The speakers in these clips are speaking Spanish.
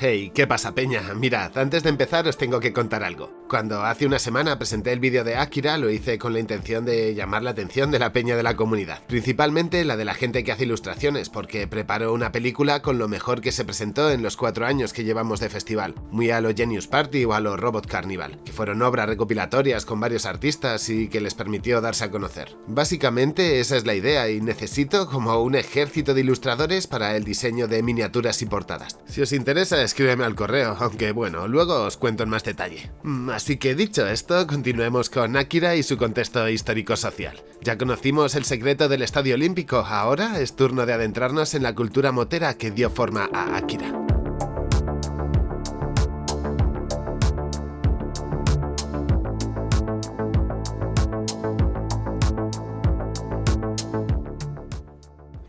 Hey, ¿qué pasa peña? Mirad, antes de empezar os tengo que contar algo. Cuando hace una semana presenté el vídeo de Akira lo hice con la intención de llamar la atención de la peña de la comunidad, principalmente la de la gente que hace ilustraciones, porque preparo una película con lo mejor que se presentó en los cuatro años que llevamos de festival, muy a lo Genius Party o a lo Robot Carnival, que fueron obras recopilatorias con varios artistas y que les permitió darse a conocer. Básicamente esa es la idea y necesito como un ejército de ilustradores para el diseño de miniaturas y portadas. Si os interesa escríbeme al correo, aunque bueno, luego os cuento en más detalle. Así que dicho esto, continuemos con Akira y su contexto histórico-social. Ya conocimos el secreto del Estadio Olímpico, ahora es turno de adentrarnos en la cultura motera que dio forma a Akira.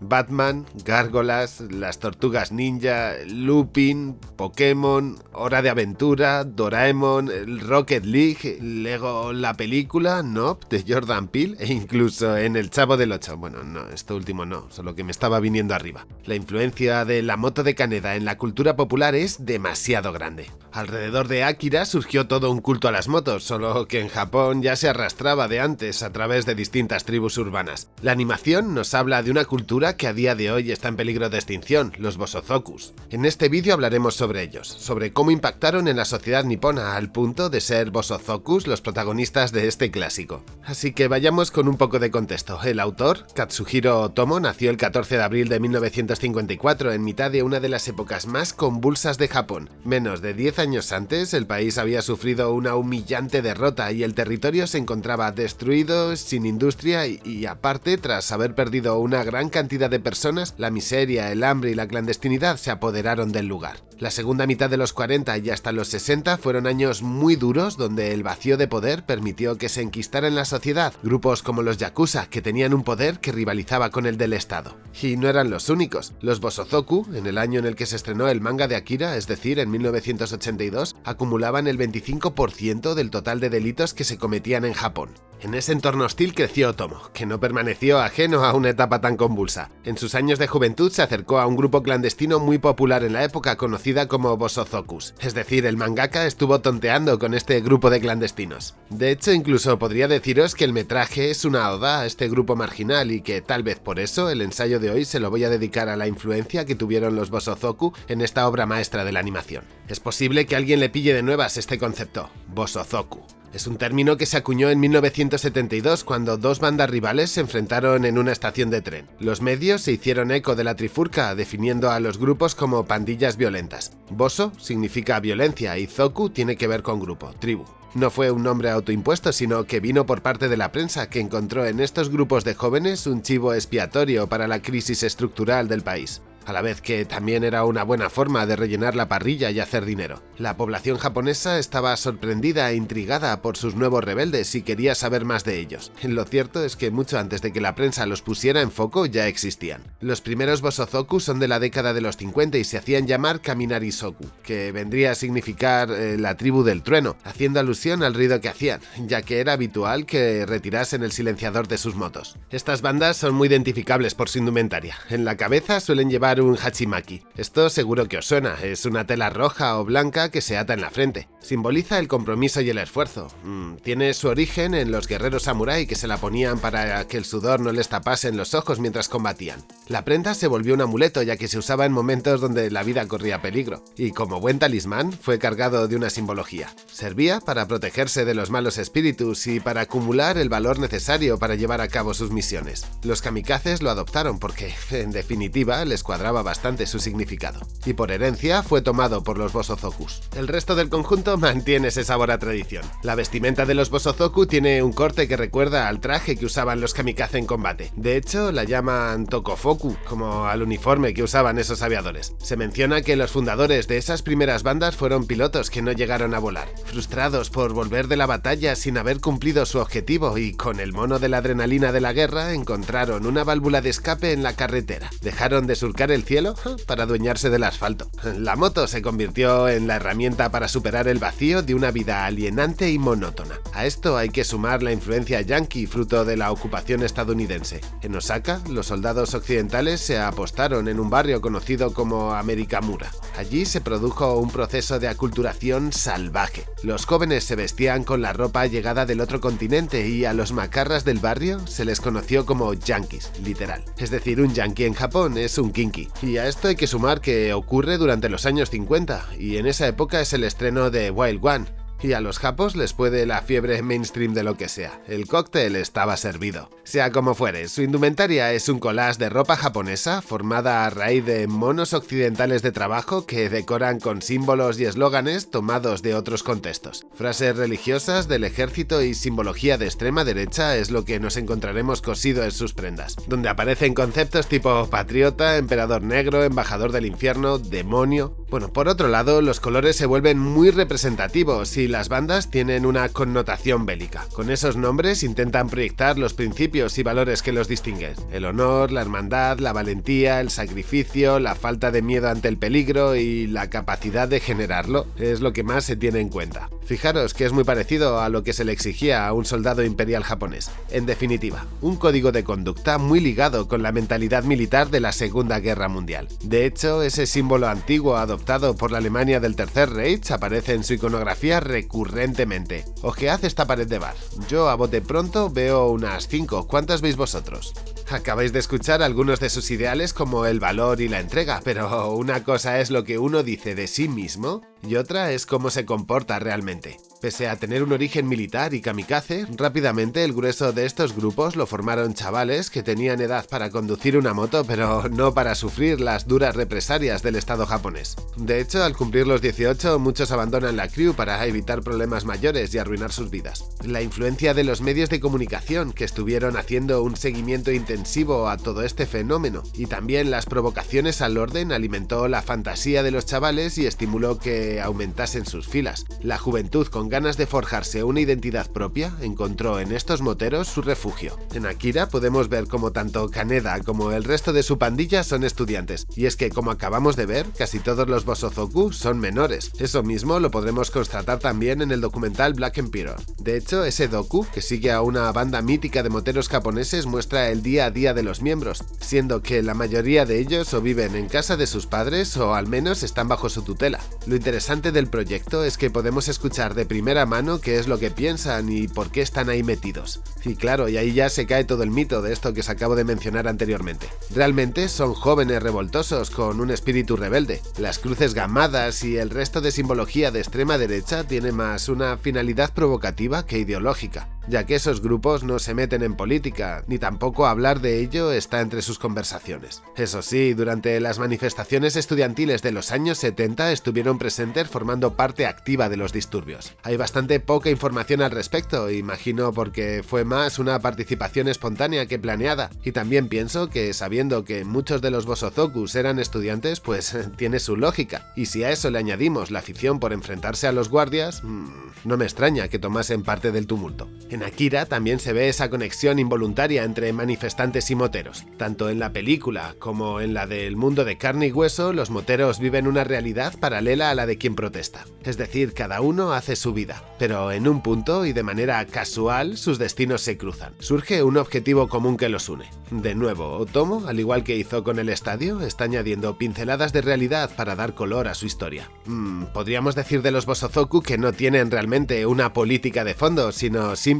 Batman, Gárgolas, las Tortugas Ninja, Lupin, Pokémon, Hora de Aventura, Doraemon, Rocket League, Lego la película, Nope, de Jordan Peele e incluso en El Chavo del Ocho. Bueno, no, esto último no, solo que me estaba viniendo arriba. La influencia de la moto de Caneda en la cultura popular es demasiado grande. Alrededor de Akira surgió todo un culto a las motos, solo que en Japón ya se arrastraba de antes a través de distintas tribus urbanas. La animación nos habla de una cultura que a día de hoy está en peligro de extinción, los Bosozokus. En este vídeo hablaremos sobre ellos, sobre cómo impactaron en la sociedad nipona al punto de ser Bosozokus los protagonistas de este clásico. Así que vayamos con un poco de contexto. El autor, Katsuhiro Otomo, nació el 14 de abril de 1954 en mitad de una de las épocas más convulsas de Japón. Menos de 10 años antes, el país había sufrido una humillante derrota y el territorio se encontraba destruido, sin industria y, y aparte, tras haber perdido una gran cantidad de personas, la miseria, el hambre y la clandestinidad se apoderaron del lugar. La segunda mitad de los 40 y hasta los 60 fueron años muy duros donde el vacío de poder permitió que se enquistara en la sociedad grupos como los Yakuza, que tenían un poder que rivalizaba con el del Estado. Y no eran los únicos. Los Bosozoku, en el año en el que se estrenó el manga de Akira, es decir, en 1982, acumulaban el 25% del total de delitos que se cometían en Japón. En ese entorno hostil creció Otomo, que no permaneció ajeno a una etapa tan convulsa. En sus años de juventud se acercó a un grupo clandestino muy popular en la época conocida como Bosozokus, es decir, el mangaka estuvo tonteando con este grupo de clandestinos. De hecho, incluso podría deciros que el metraje es una oda a este grupo marginal y que tal vez por eso el ensayo de hoy se lo voy a dedicar a la influencia que tuvieron los Bosozoku en esta obra maestra de la animación. Es posible que alguien le pille de nuevas este concepto, Bosozoku. Es un término que se acuñó en 1972 cuando dos bandas rivales se enfrentaron en una estación de tren. Los medios se hicieron eco de la trifurca, definiendo a los grupos como pandillas violentas. Boso significa violencia y Zoku tiene que ver con grupo, tribu. No fue un nombre autoimpuesto, sino que vino por parte de la prensa, que encontró en estos grupos de jóvenes un chivo expiatorio para la crisis estructural del país a la vez que también era una buena forma de rellenar la parrilla y hacer dinero. La población japonesa estaba sorprendida e intrigada por sus nuevos rebeldes y quería saber más de ellos. Lo cierto es que mucho antes de que la prensa los pusiera en foco ya existían. Los primeros Bosozoku son de la década de los 50 y se hacían llamar Kaminari-soku, que vendría a significar eh, la tribu del trueno, haciendo alusión al ruido que hacían, ya que era habitual que retirasen el silenciador de sus motos. Estas bandas son muy identificables por su indumentaria. En la cabeza suelen llevar un hachimaki. Esto seguro que os suena, es una tela roja o blanca que se ata en la frente. Simboliza el compromiso y el esfuerzo. Mm, tiene su origen en los guerreros samurái que se la ponían para que el sudor no les tapase en los ojos mientras combatían. La prenda se volvió un amuleto ya que se usaba en momentos donde la vida corría peligro, y como buen talismán fue cargado de una simbología. Servía para protegerse de los malos espíritus y para acumular el valor necesario para llevar a cabo sus misiones. Los kamikazes lo adoptaron porque, en definitiva, les cuadraba bastante su significado, y por herencia fue tomado por los Bosozokus. El resto del conjunto mantiene ese sabor a tradición. La vestimenta de los Bosozoku tiene un corte que recuerda al traje que usaban los kamikaze en combate. De hecho, la llaman Tokofoku, como al uniforme que usaban esos aviadores. Se menciona que los fundadores de esas primeras bandas fueron pilotos que no llegaron a volar, frustrados por volver de la batalla sin haber cumplido su objetivo y con el mono de la adrenalina de la guerra encontraron una válvula de escape en la carretera. Dejaron de surcar el cielo para adueñarse del asfalto. La moto se convirtió en la herramienta para superar el vacío de una vida alienante y monótona. A esto hay que sumar la influencia yankee fruto de la ocupación estadounidense. En Osaka, los soldados occidentales se apostaron en un barrio conocido como Amerikamura. Allí se produjo un proceso de aculturación salvaje. Los jóvenes se vestían con la ropa llegada del otro continente y a los macarras del barrio se les conoció como yankees, literal. Es decir, un yankee en Japón es un kinky. Y a esto hay que sumar que ocurre durante los años 50, y en esa época es el estreno de Wild One, y a los japos les puede la fiebre mainstream de lo que sea. El cóctel estaba servido. Sea como fuere, su indumentaria es un collage de ropa japonesa formada a raíz de monos occidentales de trabajo que decoran con símbolos y eslóganes tomados de otros contextos. Frases religiosas del ejército y simbología de extrema derecha es lo que nos encontraremos cosido en sus prendas, donde aparecen conceptos tipo patriota, emperador negro, embajador del infierno, demonio... Bueno, por otro lado, los colores se vuelven muy representativos y las bandas tienen una connotación bélica. Con esos nombres intentan proyectar los principios y valores que los distinguen. El honor, la hermandad, la valentía, el sacrificio, la falta de miedo ante el peligro y la capacidad de generarlo es lo que más se tiene en cuenta. Fijaros que es muy parecido a lo que se le exigía a un soldado imperial japonés. En definitiva, un código de conducta muy ligado con la mentalidad militar de la Segunda Guerra Mundial. De hecho, ese símbolo antiguo adoptado por la Alemania del Tercer Reich aparece en su iconografía recurrentemente. Ojead esta pared de bar. Yo a bote pronto veo unas 5. ¿Cuántas veis vosotros? Acabáis de escuchar algunos de sus ideales como el valor y la entrega, pero una cosa es lo que uno dice de sí mismo y otra es cómo se comporta realmente. Pese a tener un origen militar y kamikaze, rápidamente el grueso de estos grupos lo formaron chavales que tenían edad para conducir una moto pero no para sufrir las duras represalias del estado japonés. De hecho, al cumplir los 18, muchos abandonan la crew para evitar problemas mayores y arruinar sus vidas. La influencia de los medios de comunicación que estuvieron haciendo un seguimiento intensivo a todo este fenómeno y también las provocaciones al orden alimentó la fantasía de los chavales y estimuló que aumentasen sus filas. La juventud con ganas de forjarse una identidad propia, encontró en estos moteros su refugio. En Akira podemos ver como tanto Kaneda como el resto de su pandilla son estudiantes, y es que como acabamos de ver, casi todos los Bosozoku son menores. Eso mismo lo podremos constatar también en el documental Black Emperor. De hecho, ese doku, que sigue a una banda mítica de moteros japoneses, muestra el día a día de los miembros, siendo que la mayoría de ellos o viven en casa de sus padres o al menos están bajo su tutela. Lo interesante del proyecto es que podemos escuchar de primera mano qué es lo que piensan y por qué están ahí metidos. Y claro, y ahí ya se cae todo el mito de esto que os acabo de mencionar anteriormente. Realmente son jóvenes revoltosos con un espíritu rebelde. Las cruces gamadas y el resto de simbología de extrema derecha tiene más una finalidad provocativa que ideológica ya que esos grupos no se meten en política, ni tampoco hablar de ello está entre sus conversaciones. Eso sí, durante las manifestaciones estudiantiles de los años 70 estuvieron presentes formando parte activa de los disturbios. Hay bastante poca información al respecto, imagino porque fue más una participación espontánea que planeada, y también pienso que sabiendo que muchos de los Bosozokus eran estudiantes, pues tiene su lógica, y si a eso le añadimos la afición por enfrentarse a los guardias, mmm, no me extraña que tomasen parte del tumulto. Akira también se ve esa conexión involuntaria entre manifestantes y moteros. Tanto en la película como en la del mundo de carne y hueso, los moteros viven una realidad paralela a la de quien protesta. Es decir, cada uno hace su vida, pero en un punto y de manera casual sus destinos se cruzan. Surge un objetivo común que los une. De nuevo, Otomo, al igual que hizo con el estadio, está añadiendo pinceladas de realidad para dar color a su historia. Mm, podríamos decir de los Bosozoku que no tienen realmente una política de fondo, sino simplemente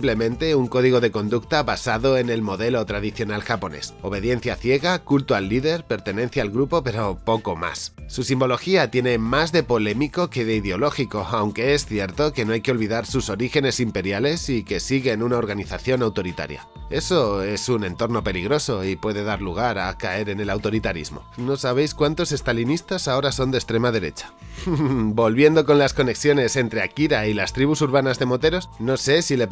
un código de conducta basado en el modelo tradicional japonés. Obediencia ciega, culto al líder, pertenencia al grupo, pero poco más. Su simbología tiene más de polémico que de ideológico, aunque es cierto que no hay que olvidar sus orígenes imperiales y que siguen una organización autoritaria. Eso es un entorno peligroso y puede dar lugar a caer en el autoritarismo. No sabéis cuántos estalinistas ahora son de extrema derecha. Volviendo con las conexiones entre Akira y las tribus urbanas de moteros, no sé si le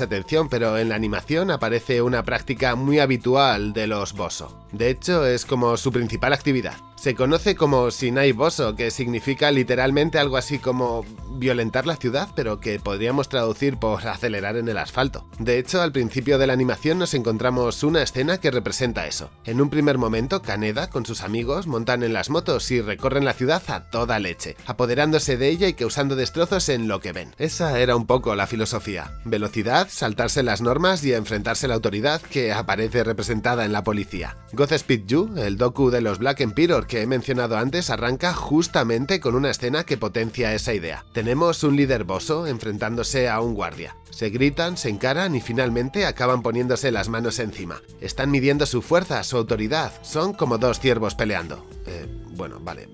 atención, pero en la animación aparece una práctica muy habitual de los Boso. De hecho, es como su principal actividad. Se conoce como Sinai Boso, que significa literalmente algo así como violentar la ciudad, pero que podríamos traducir por acelerar en el asfalto. De hecho, al principio de la animación nos encontramos una escena que representa eso. En un primer momento, Kaneda con sus amigos montan en las motos y recorren la ciudad a toda leche, apoderándose de ella y causando destrozos en lo que ven. Esa era un poco la filosofía. Velocidad, saltarse las normas y enfrentarse a la autoridad que aparece representada en la policía. Godspeed You, el docu de los Black Emperor que he mencionado antes, arranca justamente con una escena que potencia esa idea. Tenemos un líder boso enfrentándose a un guardia. Se gritan, se encaran y finalmente acaban poniéndose las manos encima. Están midiendo su fuerza, su autoridad. Son como dos ciervos peleando. Eh, bueno, vale,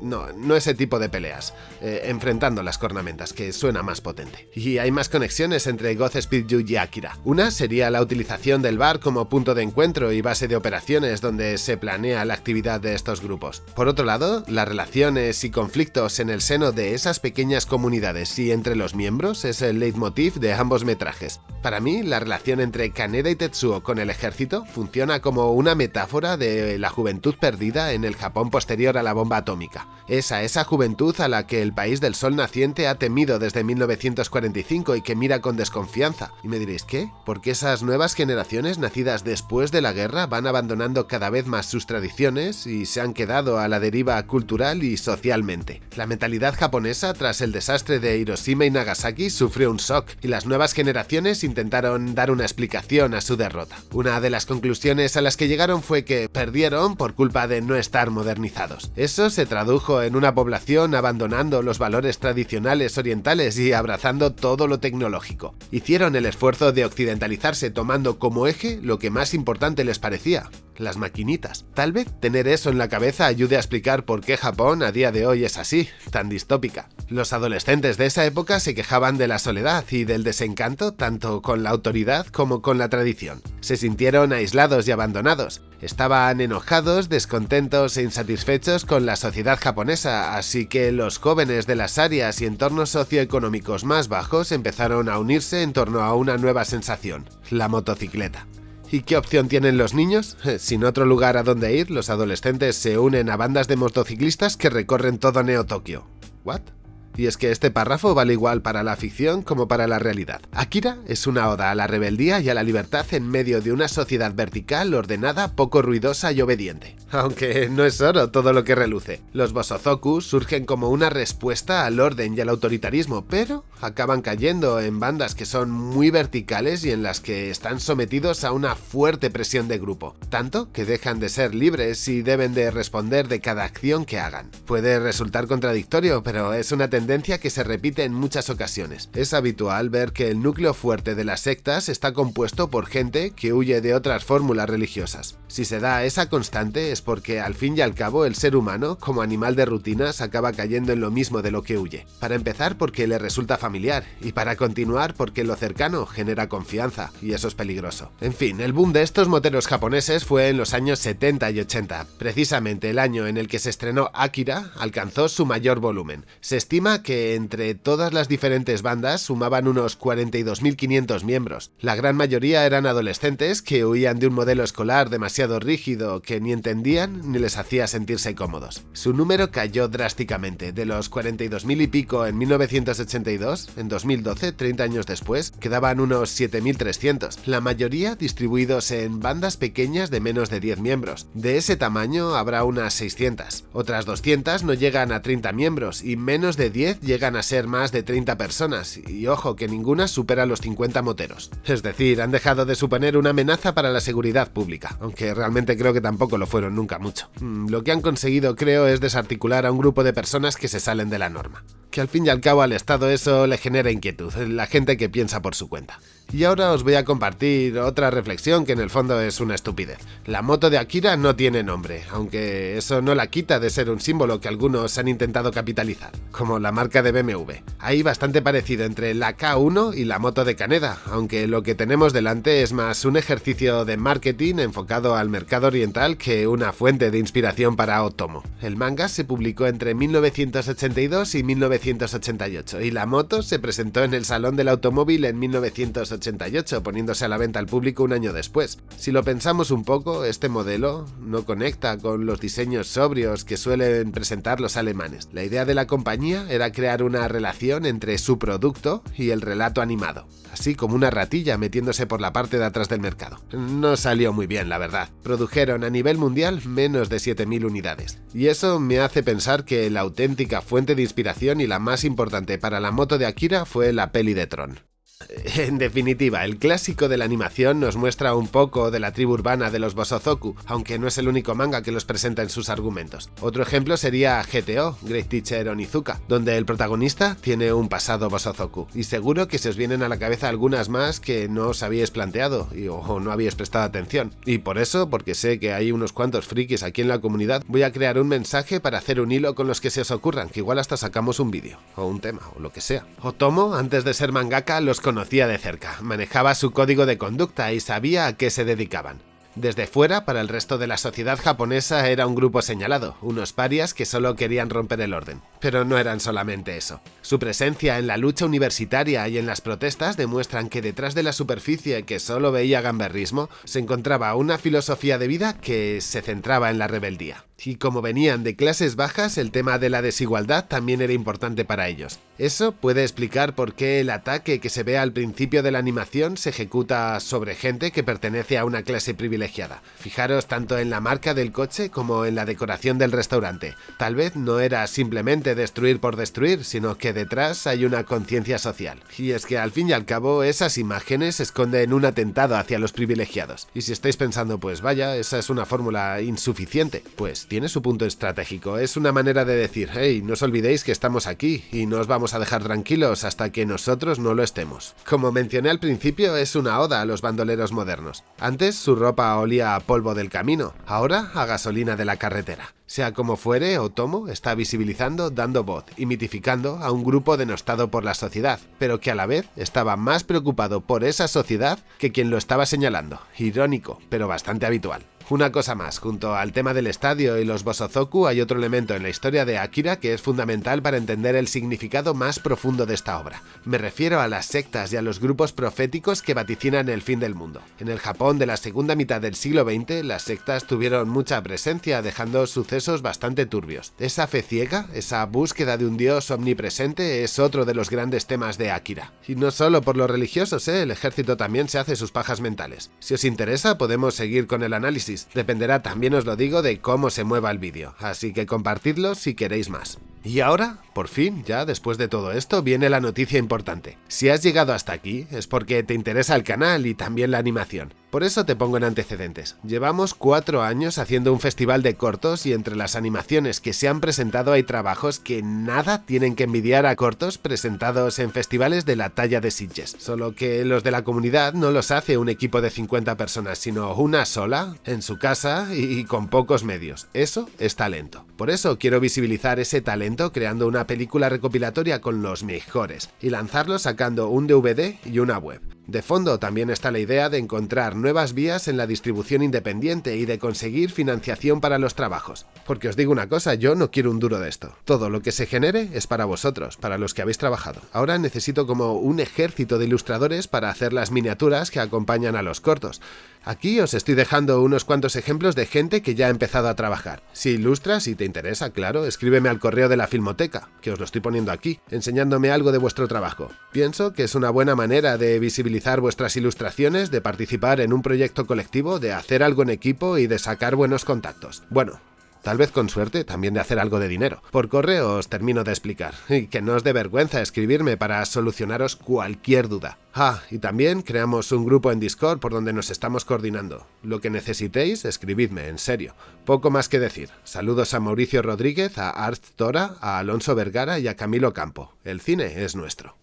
no, no ese tipo de peleas, eh, enfrentando las cornamentas, que suena más potente. Y hay más conexiones entre Godspeed You y Akira. Una sería la utilización del bar como punto de encuentro y base de operaciones donde se planea la actividad de estos grupos. Por otro lado, las relaciones y conflictos en el seno de esas pequeñas comunidades y entre los miembros es el leitmotiv de ambos metrajes. Para mí, la relación entre Kaneda y Tetsuo con el ejército funciona como una metáfora de la juventud perdida en el Japón posterior a la bomba atómica es a esa juventud a la que el país del sol naciente ha temido desde 1945 y que mira con desconfianza. Y me diréis, ¿qué? Porque esas nuevas generaciones nacidas después de la guerra van abandonando cada vez más sus tradiciones y se han quedado a la deriva cultural y socialmente. La mentalidad japonesa tras el desastre de Hiroshima y Nagasaki sufrió un shock y las nuevas generaciones intentaron dar una explicación a su derrota. Una de las conclusiones a las que llegaron fue que perdieron por culpa de no estar modernizados. Eso se tradujo en una población abandonando los valores tradicionales orientales y abrazando todo lo tecnológico. Hicieron el esfuerzo de occidentalizarse tomando como eje lo que más importante les parecía, las maquinitas. Tal vez tener eso en la cabeza ayude a explicar por qué Japón a día de hoy es así, tan distópica. Los adolescentes de esa época se quejaban de la soledad y del desencanto tanto con la autoridad como con la tradición. Se sintieron aislados y abandonados. Estaban enojados, descontentos e insatisfechos con la sociedad japonesa, así que los jóvenes de las áreas y entornos socioeconómicos más bajos empezaron a unirse en torno a una nueva sensación, la motocicleta. ¿Y qué opción tienen los niños? Sin otro lugar a donde ir, los adolescentes se unen a bandas de motociclistas que recorren todo Neo Tokio. ¿What? Y es que este párrafo vale igual para la ficción como para la realidad. Akira es una oda a la rebeldía y a la libertad en medio de una sociedad vertical, ordenada, poco ruidosa y obediente. Aunque no es oro todo lo que reluce. Los Bosozoku surgen como una respuesta al orden y al autoritarismo, pero acaban cayendo en bandas que son muy verticales y en las que están sometidos a una fuerte presión de grupo, tanto que dejan de ser libres y deben de responder de cada acción que hagan. Puede resultar contradictorio, pero es una tendencia que se repite en muchas ocasiones. Es habitual ver que el núcleo fuerte de las sectas está compuesto por gente que huye de otras fórmulas religiosas. Si se da esa constante porque al fin y al cabo el ser humano, como animal de rutinas, acaba cayendo en lo mismo de lo que huye. Para empezar porque le resulta familiar, y para continuar porque lo cercano genera confianza, y eso es peligroso. En fin, el boom de estos moteros japoneses fue en los años 70 y 80. Precisamente el año en el que se estrenó Akira alcanzó su mayor volumen. Se estima que entre todas las diferentes bandas sumaban unos 42.500 miembros. La gran mayoría eran adolescentes que huían de un modelo escolar demasiado rígido que ni entendían ni les hacía sentirse cómodos. Su número cayó drásticamente, de los 42.000 y pico en 1982, en 2012, 30 años después, quedaban unos 7.300, la mayoría distribuidos en bandas pequeñas de menos de 10 miembros. De ese tamaño habrá unas 600. Otras 200 no llegan a 30 miembros y menos de 10 llegan a ser más de 30 personas, y ojo que ninguna supera los 50 moteros. Es decir, han dejado de suponer una amenaza para la seguridad pública, aunque realmente creo que tampoco lo fueron nunca mucho. Mm, lo que han conseguido creo es desarticular a un grupo de personas que se salen de la norma. Que al fin y al cabo al Estado eso le genera inquietud, la gente que piensa por su cuenta. Y ahora os voy a compartir otra reflexión que en el fondo es una estupidez. La moto de Akira no tiene nombre, aunque eso no la quita de ser un símbolo que algunos han intentado capitalizar, como la marca de BMW. Hay bastante parecido entre la K1 y la moto de Kaneda, aunque lo que tenemos delante es más un ejercicio de marketing enfocado al mercado oriental que una fuente de inspiración para Otomo. El manga se publicó entre 1982 y 1988 y la moto se presentó en el Salón del Automóvil en 1988 1988, poniéndose a la venta al público un año después. Si lo pensamos un poco, este modelo no conecta con los diseños sobrios que suelen presentar los alemanes. La idea de la compañía era crear una relación entre su producto y el relato animado, así como una ratilla metiéndose por la parte de atrás del mercado. No salió muy bien, la verdad. Produjeron a nivel mundial menos de 7.000 unidades. Y eso me hace pensar que la auténtica fuente de inspiración y la más importante para la moto de Akira fue la peli de Tron. En definitiva, el clásico de la animación nos muestra un poco de la tribu urbana de los Bosozoku, aunque no es el único manga que los presenta en sus argumentos. Otro ejemplo sería GTO, Great Teacher Onizuka, donde el protagonista tiene un pasado Bosozoku, y seguro que se os vienen a la cabeza algunas más que no os habíais planteado o no habíais prestado atención. Y por eso, porque sé que hay unos cuantos frikis aquí en la comunidad, voy a crear un mensaje para hacer un hilo con los que se os ocurran, que igual hasta sacamos un vídeo, o un tema, o lo que sea. Otomo, antes de ser mangaka, los conocía de cerca, manejaba su código de conducta y sabía a qué se dedicaban. Desde fuera, para el resto de la sociedad japonesa era un grupo señalado, unos parias que solo querían romper el orden. Pero no eran solamente eso. Su presencia en la lucha universitaria y en las protestas demuestran que detrás de la superficie que solo veía gamberrismo se encontraba una filosofía de vida que se centraba en la rebeldía. Y como venían de clases bajas, el tema de la desigualdad también era importante para ellos. Eso puede explicar por qué el ataque que se ve al principio de la animación se ejecuta sobre gente que pertenece a una clase privilegiada. Fijaros tanto en la marca del coche como en la decoración del restaurante. Tal vez no era simplemente destruir por destruir, sino que detrás hay una conciencia social. Y es que al fin y al cabo esas imágenes esconden un atentado hacia los privilegiados. Y si estáis pensando, pues vaya, esa es una fórmula insuficiente, pues tiene su punto estratégico. Es una manera de decir, hey, no os olvidéis que estamos aquí y no os vamos a dejar tranquilos hasta que nosotros no lo estemos. Como mencioné al principio, es una oda a los bandoleros modernos. Antes su ropa olía a polvo del camino, ahora a gasolina de la carretera. Sea como fuere, Otomo está visibilizando, dando voz y mitificando a un grupo denostado por la sociedad, pero que a la vez estaba más preocupado por esa sociedad que quien lo estaba señalando. Irónico, pero bastante habitual. Una cosa más, junto al tema del estadio y los Bosozoku hay otro elemento en la historia de Akira que es fundamental para entender el significado más profundo de esta obra. Me refiero a las sectas y a los grupos proféticos que vaticinan el fin del mundo. En el Japón de la segunda mitad del siglo XX, las sectas tuvieron mucha presencia, dejando sucesos bastante turbios. Esa fe ciega, esa búsqueda de un dios omnipresente es otro de los grandes temas de Akira. Y no solo por los religiosos, ¿eh? el ejército también se hace sus pajas mentales. Si os interesa, podemos seguir con el análisis Dependerá también os lo digo de cómo se mueva el vídeo, así que compartidlo si queréis más. Y ahora, por fin, ya después de todo esto, viene la noticia importante. Si has llegado hasta aquí, es porque te interesa el canal y también la animación. Por eso te pongo en antecedentes. Llevamos cuatro años haciendo un festival de cortos y entre las animaciones que se han presentado hay trabajos que nada tienen que envidiar a cortos presentados en festivales de la talla de Sitges. Solo que los de la comunidad no los hace un equipo de 50 personas, sino una sola, en su casa y con pocos medios. Eso es talento. Por eso quiero visibilizar ese talento creando una película recopilatoria con los mejores y lanzarlo sacando un DVD y una web. De fondo también está la idea de encontrar nuevas vías en la distribución independiente y de conseguir financiación para los trabajos. Porque os digo una cosa, yo no quiero un duro de esto. Todo lo que se genere es para vosotros, para los que habéis trabajado. Ahora necesito como un ejército de ilustradores para hacer las miniaturas que acompañan a los cortos. Aquí os estoy dejando unos cuantos ejemplos de gente que ya ha empezado a trabajar. Si ilustras y te interesa, claro, escríbeme al correo de la Filmoteca, que os lo estoy poniendo aquí, enseñándome algo de vuestro trabajo. Pienso que es una buena manera de visibilizar vuestras ilustraciones, de participar en un proyecto colectivo, de hacer algo en equipo y de sacar buenos contactos. Bueno, tal vez con suerte también de hacer algo de dinero. Por correo os termino de explicar, y que no os dé vergüenza escribirme para solucionaros cualquier duda. Ah, y también creamos un grupo en Discord por donde nos estamos coordinando. Lo que necesitéis, escribidme, en serio. Poco más que decir. Saludos a Mauricio Rodríguez, a Art Tora, a Alonso Vergara y a Camilo Campo. El cine es nuestro.